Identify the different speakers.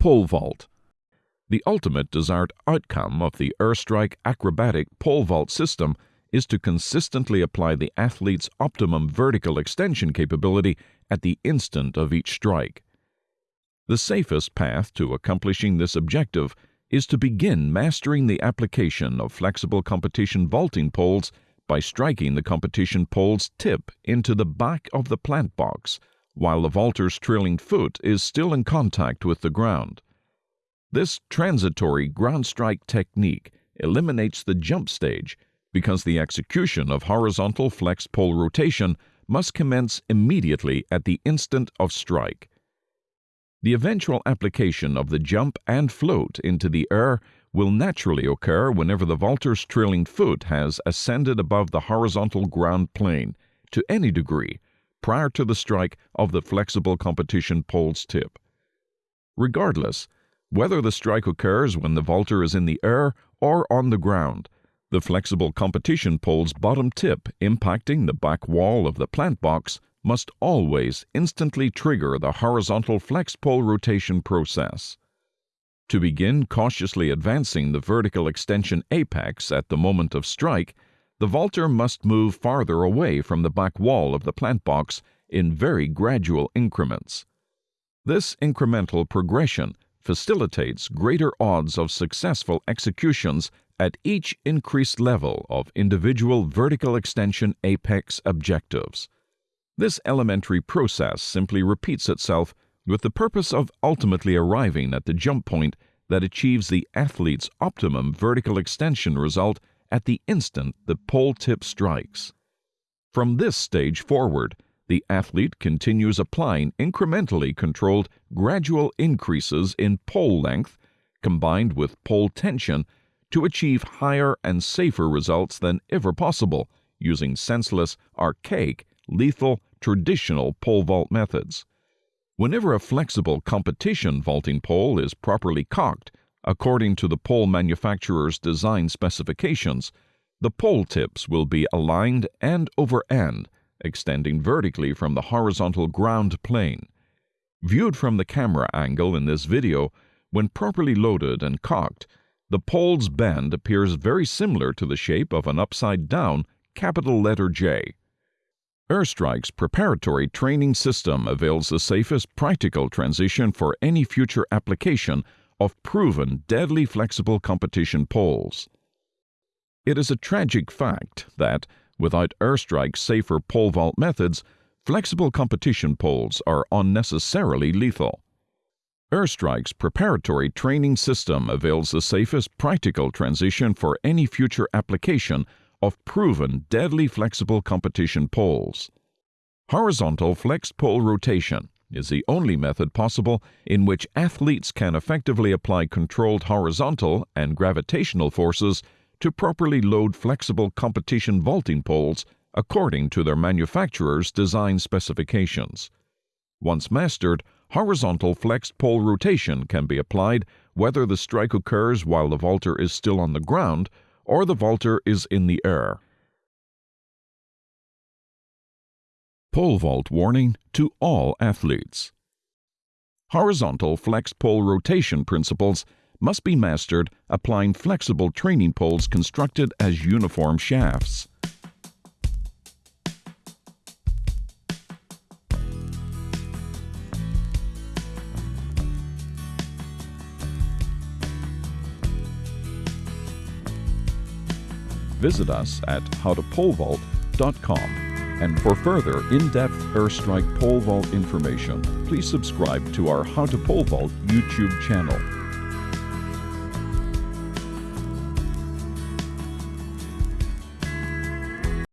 Speaker 1: Pole vault. The ultimate desired outcome of the airstrike acrobatic pole vault system is to consistently apply the athlete's optimum vertical extension capability at the instant of each strike. The safest path to accomplishing this objective is to begin mastering the application of flexible competition vaulting poles by striking the competition pole's tip into the back of the plant box while the vaulter's trailing foot is still in contact with the ground. This transitory ground strike technique eliminates the jump stage because the execution of horizontal flex pole rotation must commence immediately at the instant of strike. The eventual application of the jump and float into the air will naturally occur whenever the vaulter's trailing foot has ascended above the horizontal ground plane to any degree prior to the strike of the flexible competition pole's tip. Regardless, whether the strike occurs when the vaulter is in the air or on the ground, the flexible competition pole's bottom tip impacting the back wall of the plant box must always instantly trigger the horizontal flex pole rotation process. To begin cautiously advancing the vertical extension apex at the moment of strike, the vaulter must move farther away from the back wall of the plant box in very gradual increments. This incremental progression facilitates greater odds of successful executions at each increased level of individual vertical extension apex objectives. This elementary process simply repeats itself with the purpose of ultimately arriving at the jump point that achieves the athlete's optimum vertical extension result at the instant the pole tip strikes. From this stage forward, the athlete continues applying incrementally controlled gradual increases in pole length combined with pole tension to achieve higher and safer results than ever possible using senseless, archaic, lethal, traditional pole vault methods. Whenever a flexible competition vaulting pole is properly cocked, according to the pole manufacturer's design specifications, the pole tips will be aligned end over end, extending vertically from the horizontal ground plane. Viewed from the camera angle in this video, when properly loaded and cocked, the pole's bend appears very similar to the shape of an upside down capital letter J. Airstrike's preparatory training system avails the safest practical transition for any future application of proven deadly flexible competition poles. It is a tragic fact that, without Airstrike's safer pole vault methods, flexible competition poles are unnecessarily lethal. Airstrike's preparatory training system avails the safest practical transition for any future application of proven deadly flexible competition poles. Horizontal flexed pole rotation is the only method possible in which athletes can effectively apply controlled horizontal and gravitational forces to properly load flexible competition vaulting poles according to their manufacturer's design specifications. Once mastered, horizontal flexed pole rotation can be applied whether the strike occurs while the vaulter is still on the ground or the vaulter is in the air. Pole vault warning to all athletes. Horizontal flex pole rotation principles must be mastered applying flexible training poles constructed as uniform shafts. visit us at howtopolevault.com. And for further in-depth airstrike pole vault information, please subscribe to our How to Pole Vault YouTube channel.